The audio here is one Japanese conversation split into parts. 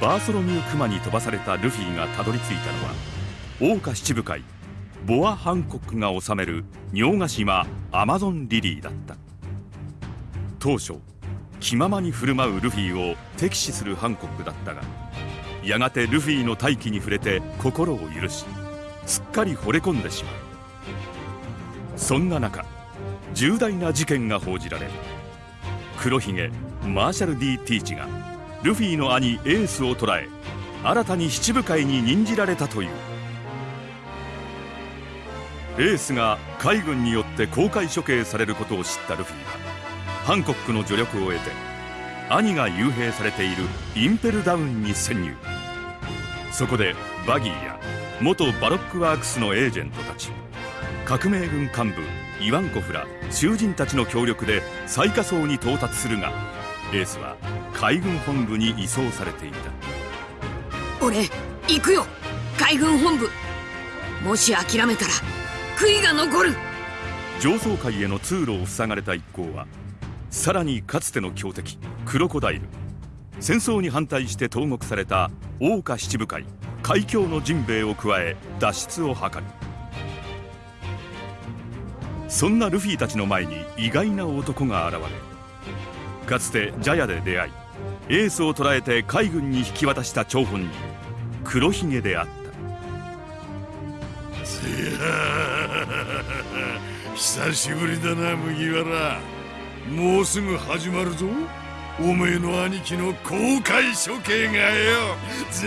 バーソロミュー・クマに飛ばされたルフィがたどり着いたのは桜花七部会ボア・ハンコックが治める尿ヶ島アマゾンリリーだった。当初気ままに振る舞うルフィを敵視するハンコックだったがやがてルフィの大気に触れて心を許しすっかり惚れ込んでしまう。そんな中重大な事件が報じられる黒ひげマーシャル・ D・ティーチがルフィの兄エースを捕らえ新たに七武海に任じられたという。エースが海軍によって公開処刑されることを知ったルフィはハンコックの助力を得て兄が幽閉されているインペルダウンに潜入。そこでバギーや元バロックワークスのエージェントたち革命軍幹部イワンコフら囚人たちの協力で最下層に到達するがエースは海軍本部に移送されていた。俺行くよ。海軍本部。もし諦めたら悔いが残る。上層階への通路を塞がれた一行はさらにかつての強敵クロコダイル。戦争に反対して投獄された桜花七部会海峡のジンベエを加え脱出を図る。そんなルフィたちの前に意外な男が現れかつてジャヤで出会いエースを捕らえて海軍に引き渡した張本人。黒ひげであった。久しぶりだな麦わら。もうすぐ始まるぞ。おめえの兄貴の公開処刑がよ。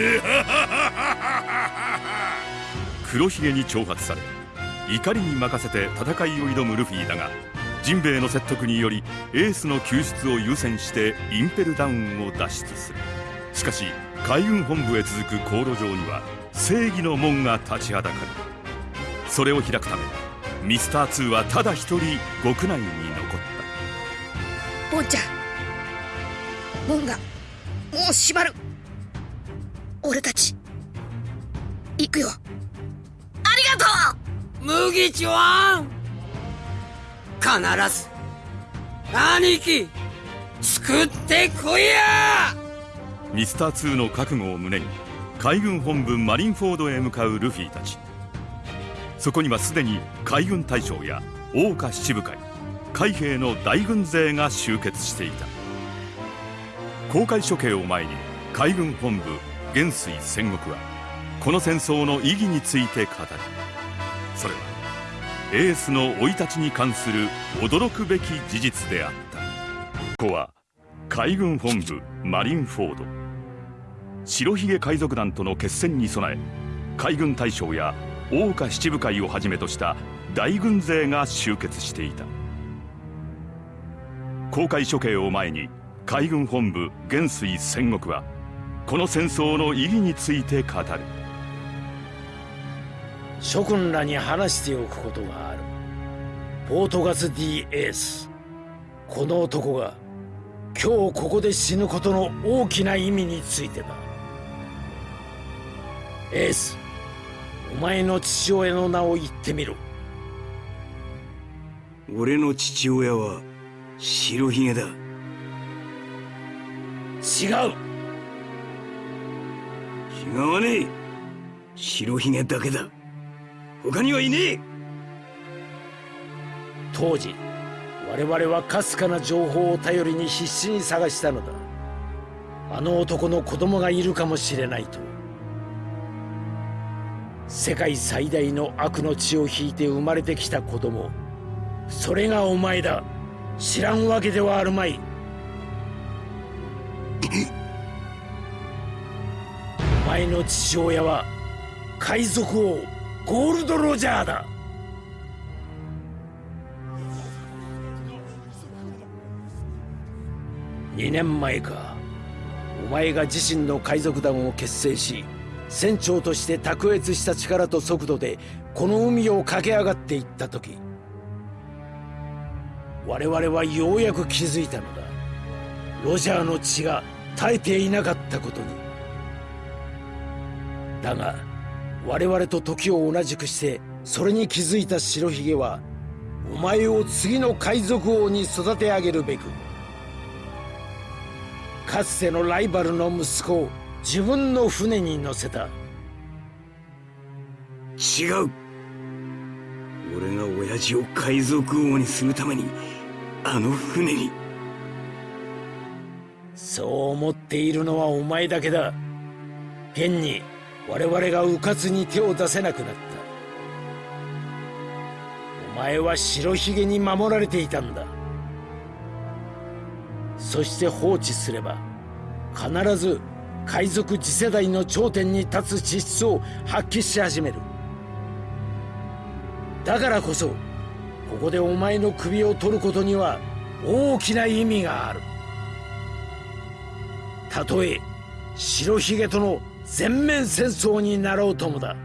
黒ひげに挑発され怒りに任せて戦いを挑むルフィだがジンベエの説得によりエースの救出を優先してインペルダウンを脱出する。しかし海軍本部へ続く航路上には正義の門が立ちはだかる。それを開くためミスター2はただ一人極内に残った。ボンちゃん門がもう閉まる。俺たち行くよ。ありがとう！麦ちゃん必ず兄貴作ってこいや！ミスター2の覚悟を胸に海軍本部マリンフォードへ向かうルフィたち。そこにはすでに海軍大将や桜花七部会海兵の大軍勢が集結していた。公開処刑を前に海軍本部元帥戦国はこの戦争の意義について語る。それはエースの生い立ちに関する驚くべき事実であった。ここは海軍本部マリンフォード。白ひげ海賊団との決戦に備え海軍大将や桜花七部会をはじめとした大軍勢が集結していた。公開処刑を前に海軍本部元帥戦国はこの戦争の意義について語る。諸君らに話しておくことがある。ポートガス・ディ・エース。この男が今日ここで死ぬことの大きな意味についてだ。エースお前の父親の名を言ってみろ。俺の父親は白ひげだ。違う。違わねえ。白ひげだけだ他にはいねえ。当時我々はかすかな情報を頼りに必死に探したのだ。あの男の子供がいるかもしれないと。世界最大の悪の血を引いて生まれてきた子供。それがお前だ。知らんわけではあるまい。お前の父親は海賊王ゴールド・ロジャーだ。2年前か。お前が自身の海賊団を結成し船長として卓越した力と速度でこの海を駆け上がっていった時我々はようやく気づいたのだ。ロジャーの血が絶えていなかったことに。だが我々と時を同じくしてそれに気づいた白ひげはお前を次の海賊王に育て上げるべくかつてのライバルの息子自分の船に乗せた。違う。俺が親父を海賊王にするためにあの船に。そう思っているのはお前だけだ。現に我々が迂闊に手を出せなくなった。お前は白ひげに守られていたんだ。そして放置すれば必ず海賊次世代の頂点に立つ資質を発揮し始める。だからこそここでお前の首を取ることには大きな意味がある。たとえ白ひげとの全面戦争になろうともだ。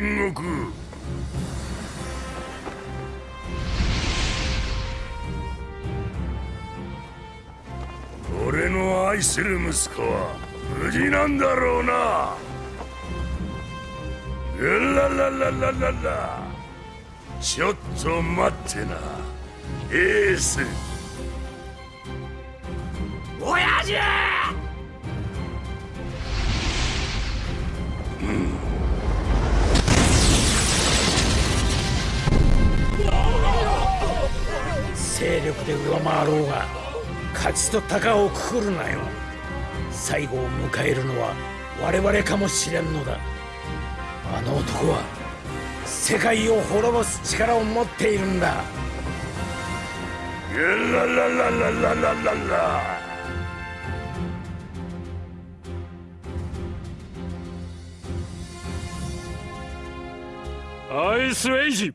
りだ戦国。俺の愛する息子は無事なんだろうな。ゲララララララ。ちょっと待ってな。エース。親父！力で上回ろうが勝ちと鷹をくくるなよ。最後を迎えるのは我々かもしれんのだ。あの男は世界を滅ぼす力を持っているんだ。ララララララララ。アイスエイジ。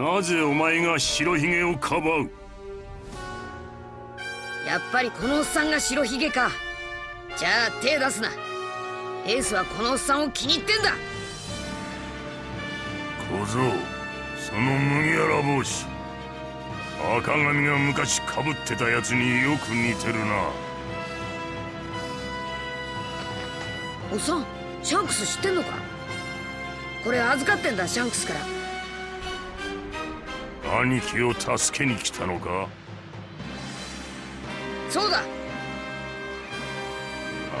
なぜお前が白ひげをかばう？やっぱりこのおっさんが白ひげか。じゃあ手出すな。エースはこのおっさんを気に入ってんだ。小僧その麦わら帽子。赤髪が昔かぶってたやつによく似てるな。おっさんシャンクス知ってんのか？これ預かってんだシャンクスから兄貴を助けに来たのか？そうだ。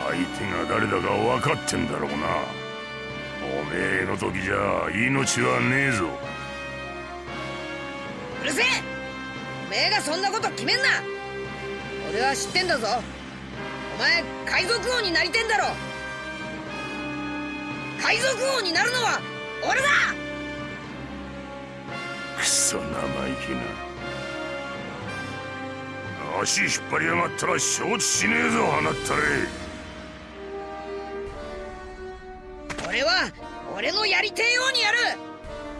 相手が誰だか分かってんだろうな。おめえの時じゃ命はねえぞ。うるせえ。おめえがそんなこと決めんな。俺は知ってんだぞ。お前海賊王になりてんだろ。海賊王になるのは俺だクソ生意気な。足引っ張りやがったら承知しねえぞ放ったれ俺は俺のやりてえようにやる。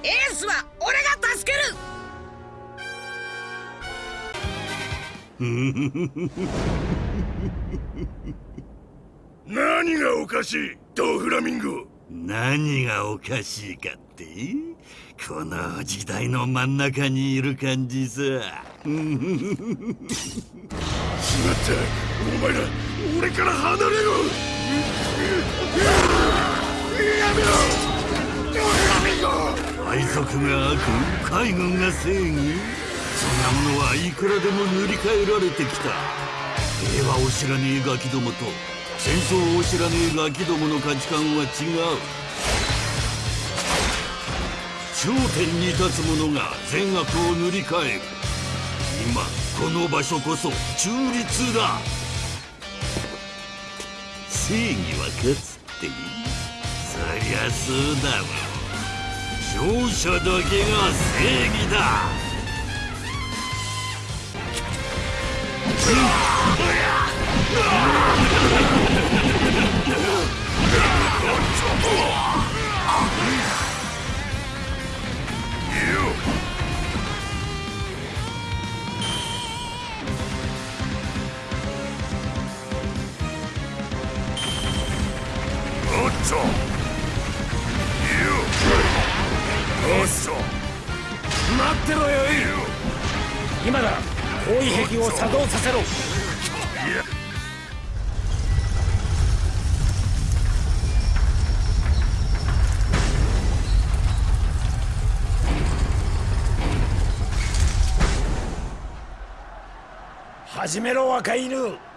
エースは俺が助ける。何がおかしいドフラミンゴ。何がおかしいかってこの時代の真ん中にいる感じさ。しまった。お前ら俺から離れろ。やめろ。海賊が悪海軍が正義？そんなものはいくらでも塗り替えられてきた。平和を知らねえガキどもと戦争を知らねえガキどもの価値観は違う頂点に立つ者が善悪を塗り替える。今この場所こそ中立だ。正義は勝つってそりゃそうだろ勝者だけが正義だ。お っとよおっと待ってろよ今だ。包囲壁を作動させろ。始めろ若い犬。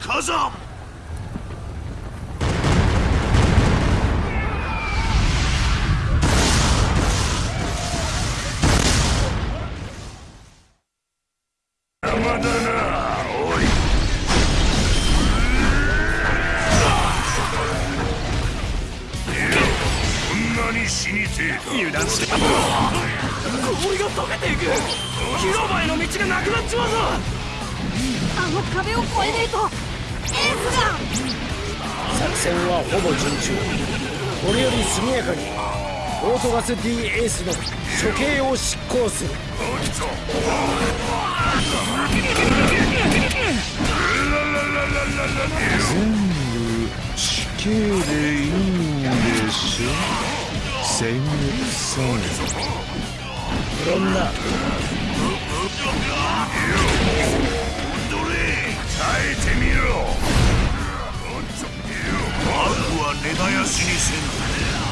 火山。ガス D エースの処刑を執行する。死刑でいいんでしょ戦国さん無論だ耐えてみろ。悪は根絶やしにせん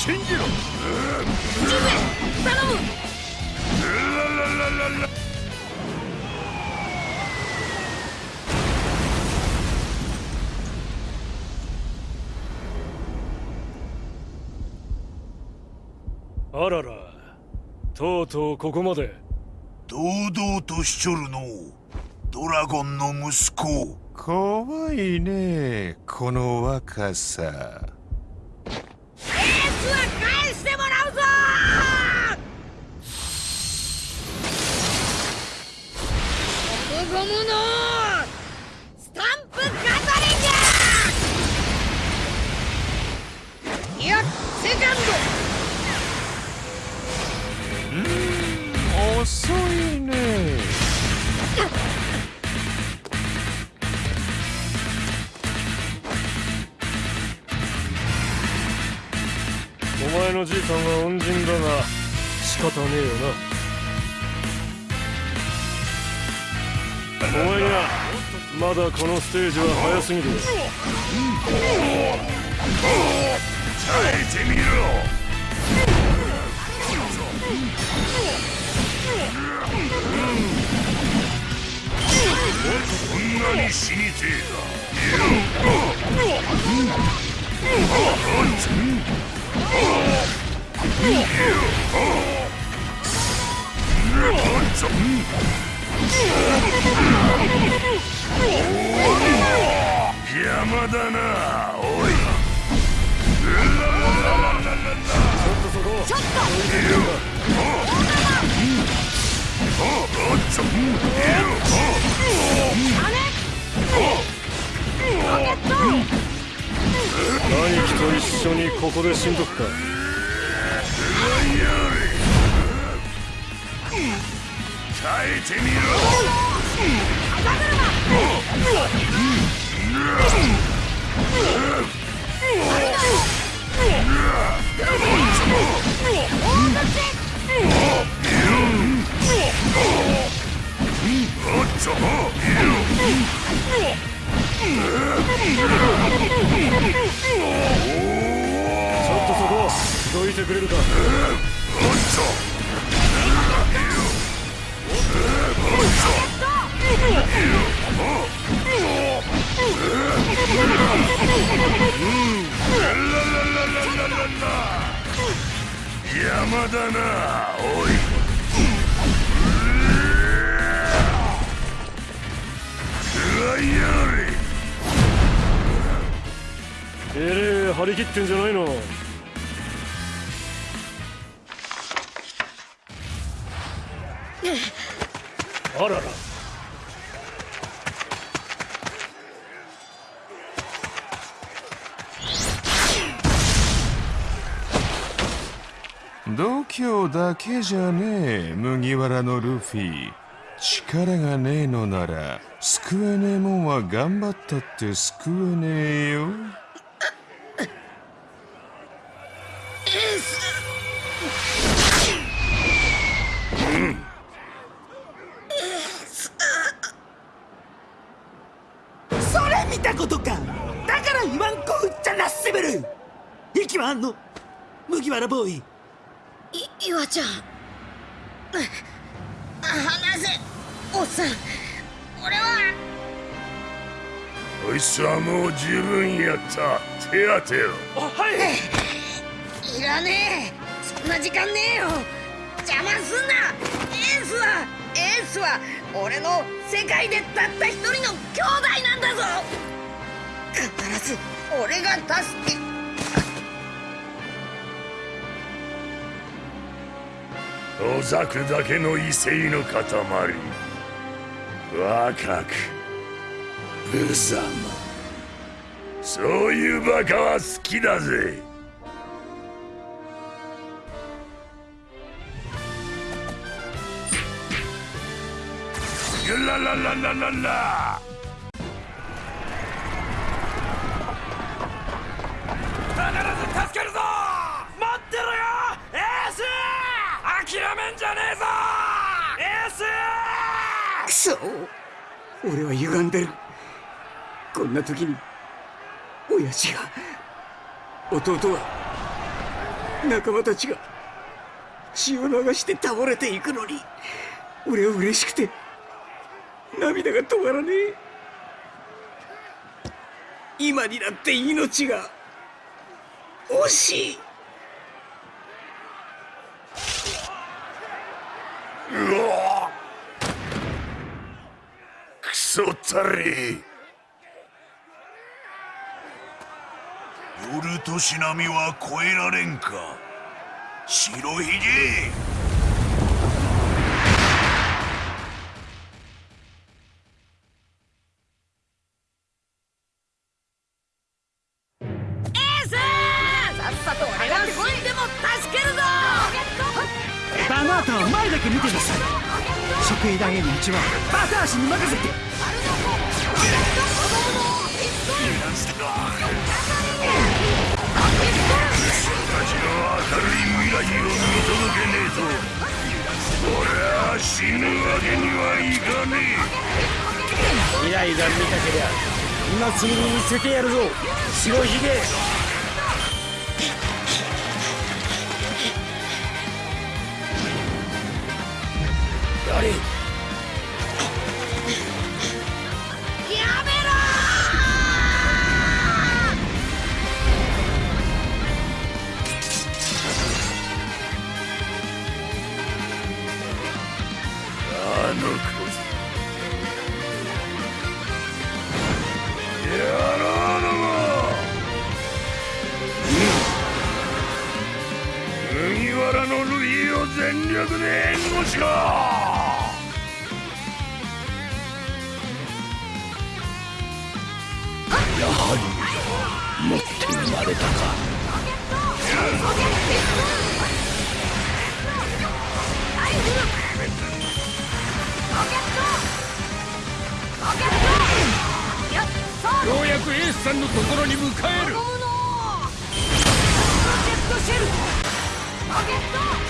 信じろ。頼むあらら。とうとうここまで。堂々としちょるのドラゴンの息子。怖いねこの若さ。エースは返してもらうぞ！ゴムゴムのスタンプガトリングいやセカン遅いね。お前のじいさんは恩人だが仕方ねえよな。お前にはまだこのステージは早すぎる。耐えてみろなに死にてえか邪魔だなおい兄貴と。と一緒にここで死んどくか。耐えてみろ。度胸だけじゃねえ麦わらのルフィ。力がねえのなら救えねえもんは頑張ったって救えねえよ。それ見たことか。だから言わんこっちゃなっせべる。息はあんの。麦わらボーイ。い岩ちゃん。あ話せ。おっさん。俺は。こいつはもう十分やった。手当てよいらねえ。そんな時間ねえよ。邪魔すんな。エースは。エースは。俺の世界でたった一人の兄弟なんだぞ。必ず俺が助けおざくだけの威勢の塊。若く無様。そういうバカは好きだぜ。ララララララ必ず助けるぞ待ってろよエース諦めんじゃねえぞエー俺は歪んでる。こんな時に親父が弟は仲間たちが血を流して倒れていくのに俺は嬉しくて涙が止まらねえ。今になって命が惜しい。うわれ夜としなみは越えられんか白ひげ職員投げの道はバタ足に任せて。たちの明るい未来を見届けねえと俺は死ぬわけにはいかね未来が見たけりゃ今すぐに見せてやるぞ。白ひげや300年しかやはり持って生まれたか。ようやくエースさんのところに向かえる。ロケットシェルロケット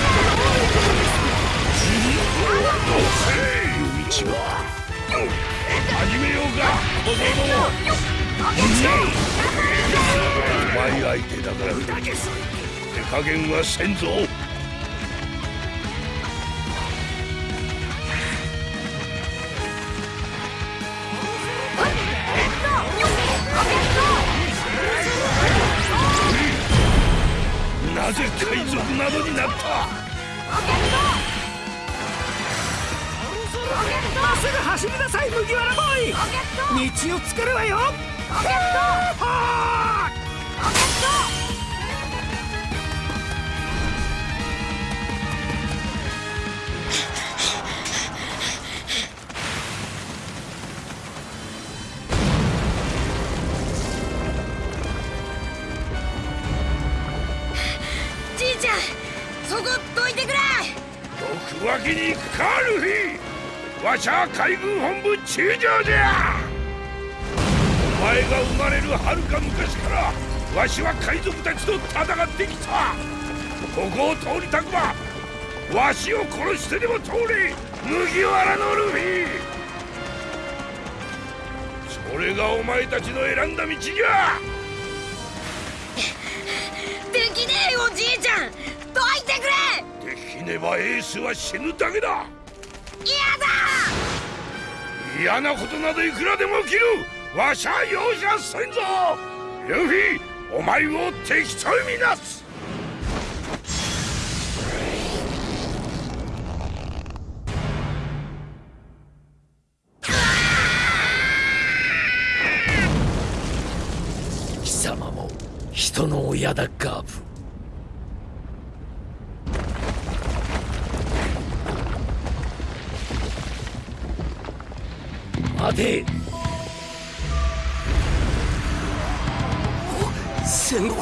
前相手だから手加減はせんぞなぜ海賊などになったまっすぐ走りなさい麦わらボーイ道を作るわよわしゃ海軍本部中将じゃ前が生まれるはるか昔からわしは海賊たちと戦ってきた。ここを通りたくばわしを殺してでも通れ麦わらのルフィ。それがお前たちの選んだ道じゃ。できねえよじいちゃん。どいてくれ。できねばエースは死ぬだけだ。嫌だ。嫌なことなどいくらでも起きるわしゃ容赦せんぞ。ルフィお前を敵とみなす。貴様も人の親だガーブ待て。戦国。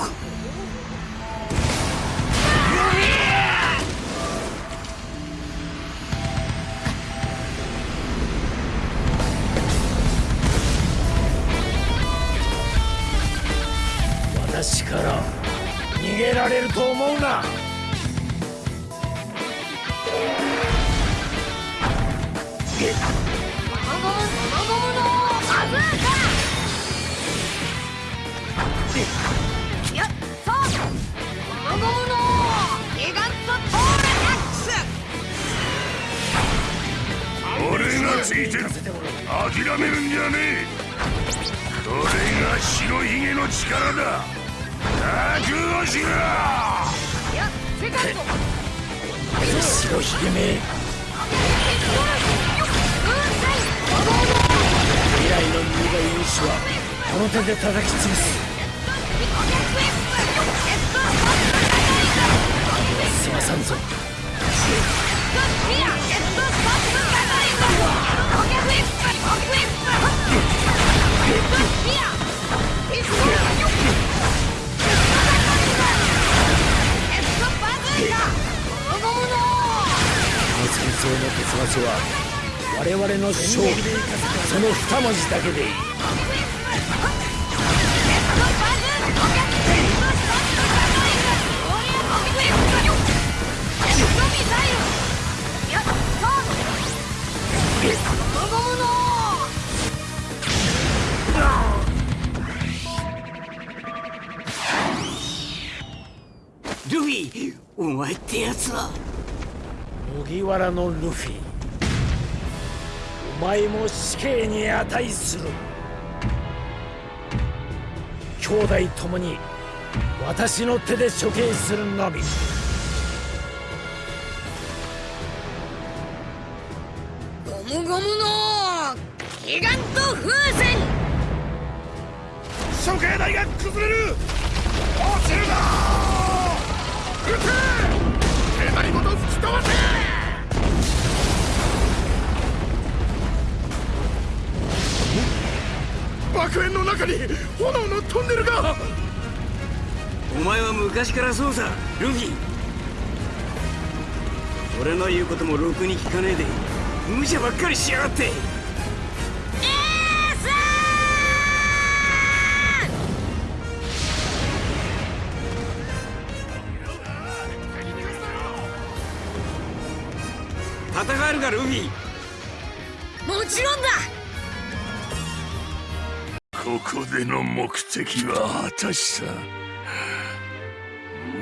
私から逃げられると思うな。ゴムがついてる諦めるんじゃねえこれが白ひげの力だ覚悟しろやセカンド白ひげめ未来の。苦い石はこの手で叩き潰すすまさんぞ戦争の結末は我々の勝利その二文字だけでいいルお前ってやつは。麦わらのルフィ。お前も死刑に値する。兄弟ともに私の手で処刑するのみ。ゴムゴムのギガント風船。処刑台が崩れる。落ちるな撃て手張りごと吹き飛ばせ爆炎の中に炎のトンネルがお前は昔からそうさルフィ。俺の言うこともろくに聞かねえで無茶ばっかりしやがって。るかルフィもちろんだ。ここでの目的は果たした。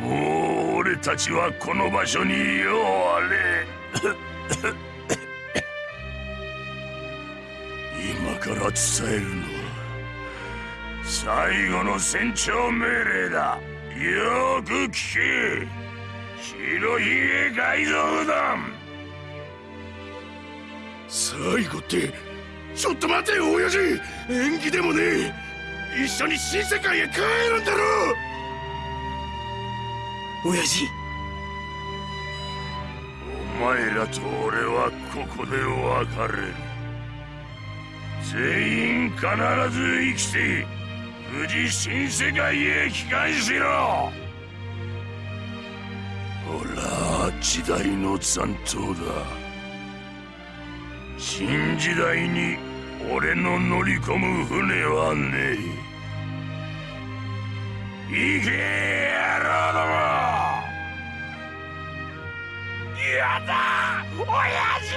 もう俺たちはこの場所にようあれ。今から伝えるのは最後の戦長命令だ。よく聞け。白ひげ海賊団最後ってちょっと待てよ親父。演技でもねえ。一緒に新世界へ帰るんだろ親父。お前らと俺はここで別れる。全員必ず生きて無事新世界へ帰還しろ。ほら時代の残党だ新時代に俺の乗り込む船はねえ。行け野郎どもやだ親父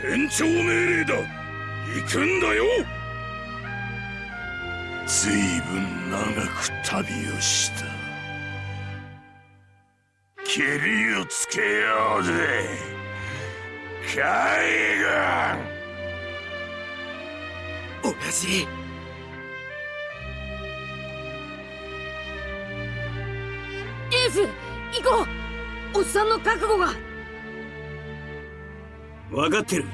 船長命令だ。行くんだよ。ずいぶん長く旅をした。けりをつけようぜ。海軍。親父エース行こう。おっさんの覚悟が。分かってる。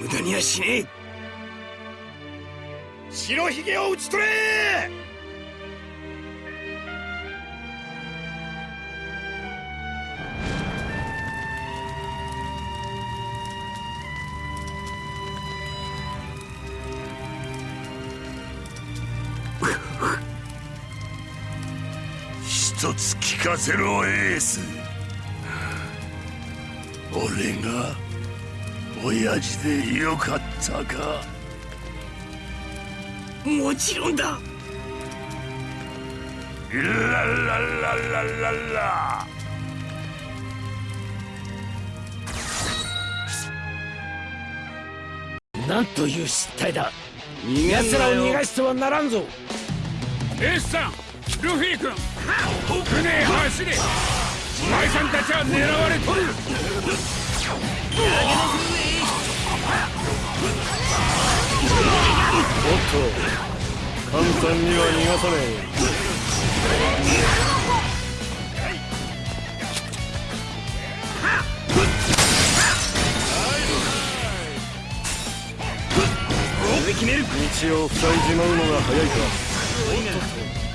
無駄にはしねえ。白ひげを討ち取れかせろエース。俺が親父でよかったか。もちろんだ。ララララララ。なんという失態だ。逃げん奴らを逃がしてはならんぞ。エースさんルフィ君船へ走れお前さんたちは狙われとるおっと簡単には逃がさねえ決める道を塞いじまうのが早いか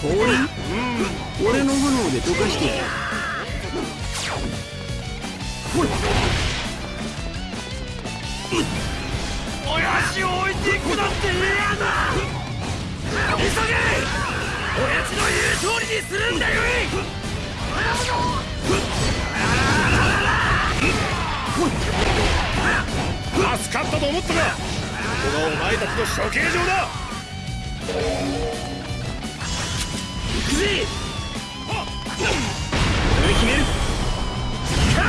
氷？俺の炎で溶かしてやる。ほら。親父を置いていくなんて嫌だ。急げ。親父の言う通りにするんだよ。い助かったと思ったがここがお前たちの処刑場だ。行くぜ。逃げ決める。カ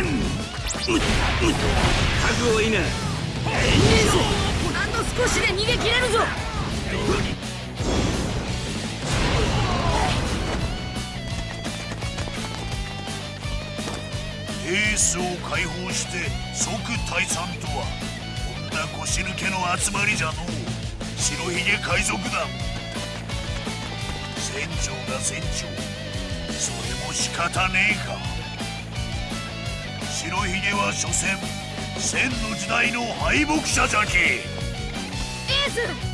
ーン。覚悟いいな。遠慮ぞ。あと少しで逃げ切れるぞ。エースを解放して即退散とはこんな腰抜けの集まりじゃのう白ひげ海賊団船長が船長それも仕方ねえか白ひげは所詮千の時代の敗北者じゃけエース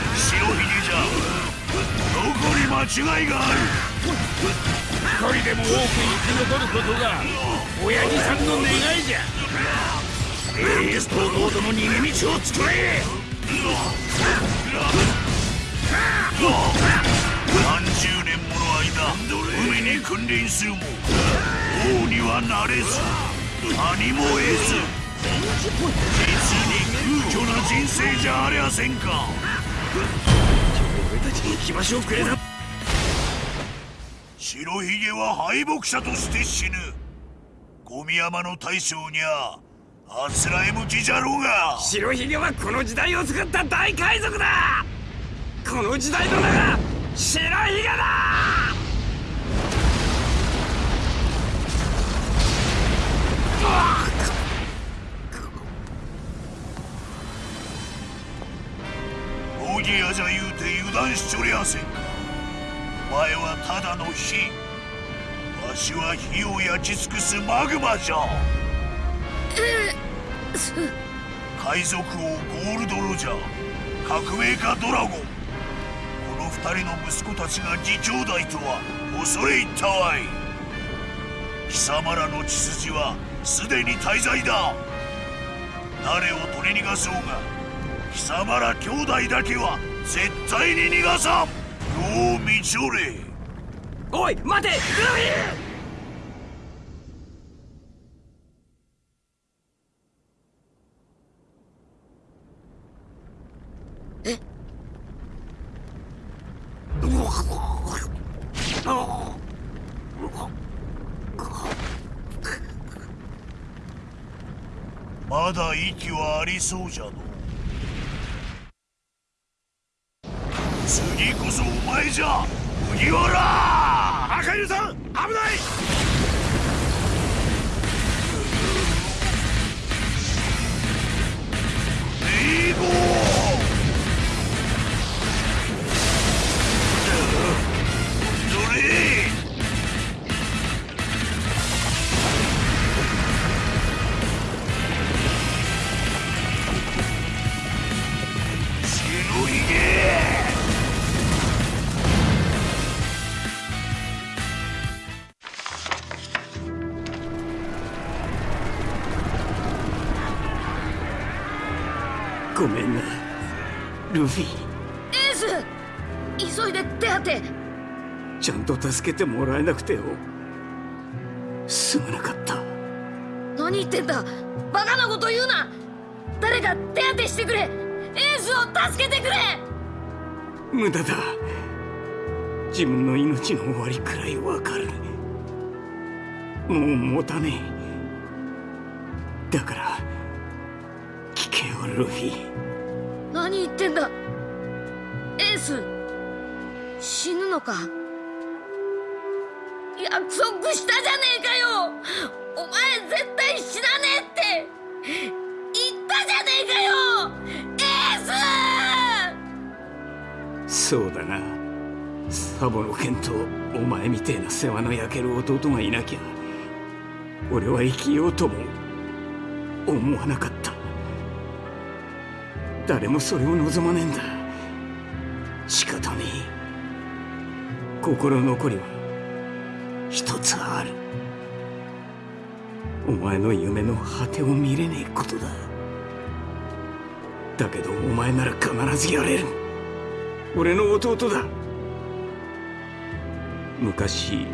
白ひげじゃどこに間違いがある。一人でも多く生き残ることが親父さんの願いじゃ。エースと弟の逃げ道を作れ。何十年もの間海に君臨するも王にはなれず。何も得ず。実に空虚な人生じゃありゃせんか。俺たちに行き場所をくれた白ひげは敗北者として死ぬ。小宮山の大将にゃあつらえ向きじゃろうが。白ひげはこの時代を作った大海賊だ。この時代の名が白ひげだ。大木屋じゃ言うて油断しちょりゃせん。かお前はただの火。わしは火を焼き尽くすマグマじゃ。海賊王ゴールド・ロジャー。革命家ドラゴン。この二人の息子たちが義兄弟とは恐れ入ったわい貴様らの血筋はすでに大罪だ。誰を取り逃がそうが貴様ら兄弟だけは絶対に逃がさん。よう見ちょれ。おい待てまだ息はありそうじゃのルフィ。エース！急いで手当て。ちゃんと助けてもらえなくてよ。すまなかった。何言ってんだ。バカなこと言うな。誰か手当てしてくれ。エースを助けてくれ。無駄だ。自分の命の終わりくらいわかる。もう持たねえ。だから聞けよルフィ何言ってんだ。エース死ぬのか。約束したじゃねえかよ。お前絶対死なねえって。言ったじゃねえかよ。エース！そうだな。サボの剣とお前みてえな世話の焼ける弟がいなきゃ俺は生きようとも思わなかった。誰もそれを望まねえんだ。仕方ねえ。心残りは一つある。お前の夢の果てを見れねえことだ。だけどお前なら必ずやれる。俺の弟だ。昔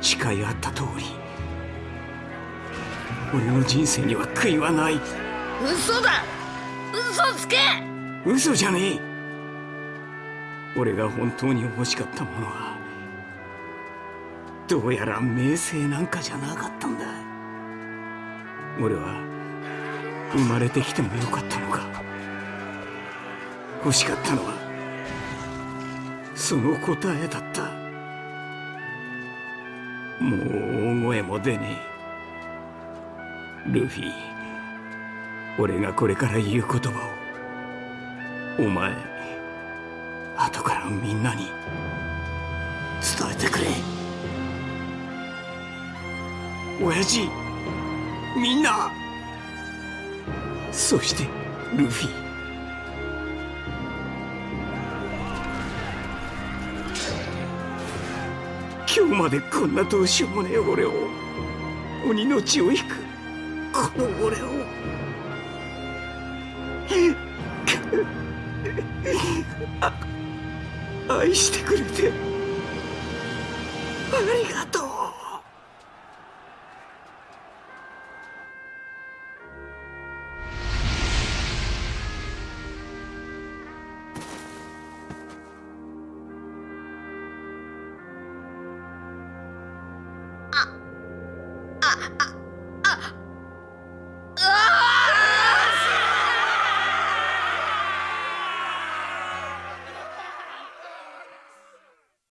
誓い合った通り。俺の人生には悔いはない。嘘だ。嘘つけ！嘘じゃねえ。俺が本当に欲しかったものはどうやら名声なんかじゃなかったんだ。俺は生まれてきてもよかったのか。欲しかったのはその答えだった。もう大声も出ねえ。ルフィ。俺がこれから言う言葉をお前後からみんなに伝えてくれ。親父みんなそしてルフィ。今日までこんなどうしようもねえ俺を鬼の血を引くこの俺を。愛してくれてありがとう。